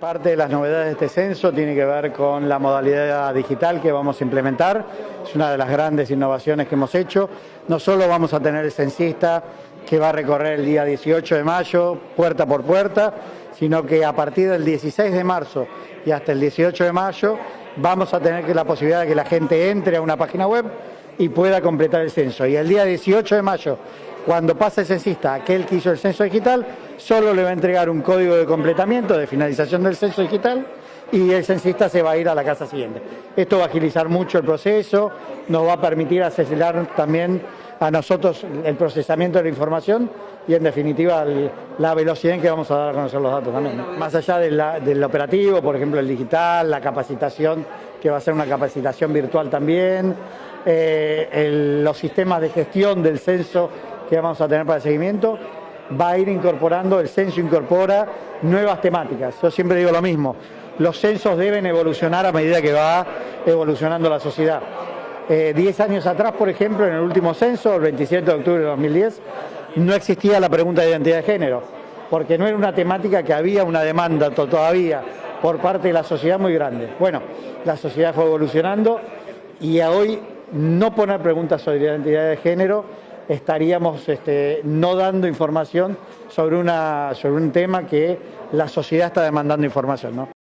Parte de las novedades de este censo tiene que ver con la modalidad digital que vamos a implementar. Es una de las grandes innovaciones que hemos hecho. No solo vamos a tener el censista que va a recorrer el día 18 de mayo, puerta por puerta, sino que a partir del 16 de marzo y hasta el 18 de mayo vamos a tener la posibilidad de que la gente entre a una página web y pueda completar el censo. Y el día 18 de mayo cuando pase el censista, aquel que hizo el censo digital, solo le va a entregar un código de completamiento, de finalización del censo digital, y el censista se va a ir a la casa siguiente. Esto va a agilizar mucho el proceso, nos va a permitir acelerar también a nosotros el procesamiento de la información y en definitiva la velocidad en que vamos a dar a conocer los datos también. Más allá del operativo, por ejemplo el digital, la capacitación, que va a ser una capacitación virtual también, eh, los sistemas de gestión del censo que vamos a tener para el seguimiento, va a ir incorporando, el censo incorpora nuevas temáticas. Yo siempre digo lo mismo, los censos deben evolucionar a medida que va evolucionando la sociedad. Eh, diez años atrás, por ejemplo, en el último censo, el 27 de octubre de 2010, no existía la pregunta de identidad de género, porque no era una temática que había una demanda todavía por parte de la sociedad muy grande. Bueno, la sociedad fue evolucionando y a hoy no poner preguntas sobre identidad de género estaríamos este, no dando información sobre, una, sobre un tema que la sociedad está demandando información. ¿no?